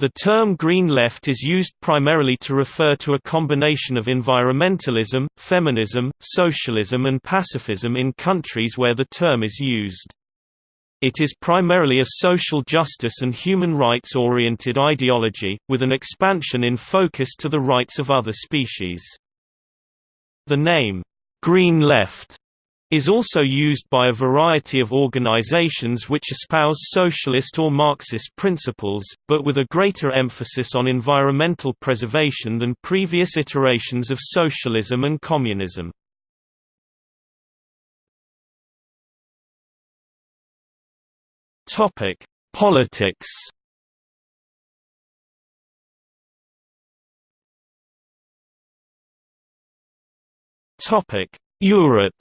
The term Green Left is used primarily to refer to a combination of environmentalism, feminism, socialism and pacifism in countries where the term is used. It is primarily a social justice and human rights-oriented ideology, with an expansion in focus to the rights of other species. The name, "'Green Left' is also used by a variety of organizations which espouse socialist or Marxist principles, but with a greater emphasis on environmental preservation than previous iterations of socialism and communism. Politics Europe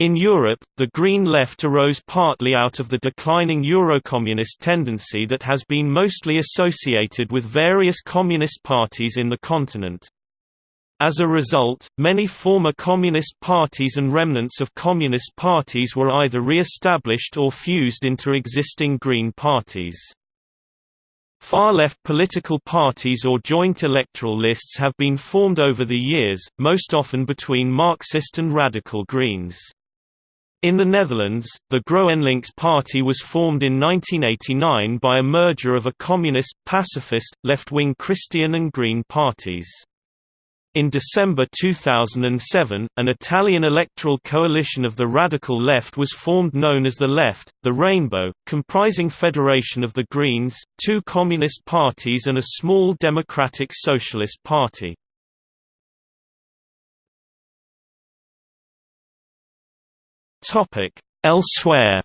In Europe, the Green Left arose partly out of the declining Eurocommunist tendency that has been mostly associated with various communist parties in the continent. As a result, many former communist parties and remnants of communist parties were either re-established or fused into existing Green parties. Far-left political parties or joint electoral lists have been formed over the years, most often between Marxist and radical Greens. In the Netherlands, the GroenLinks party was formed in 1989 by a merger of a communist, pacifist, left-wing Christian and Green parties. In December 2007, an Italian electoral coalition of the radical left was formed known as the Left, the Rainbow, comprising Federation of the Greens, two communist parties and a small democratic socialist party. Elsewhere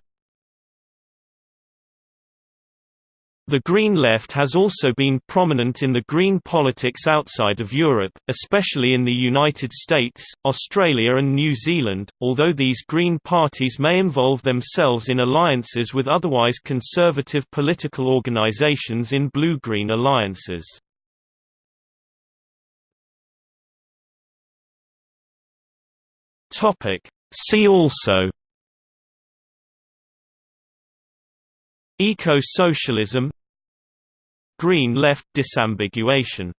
The Green Left has also been prominent in the green politics outside of Europe, especially in the United States, Australia and New Zealand, although these green parties may involve themselves in alliances with otherwise conservative political organizations in blue-green alliances. See also Eco-socialism Green left disambiguation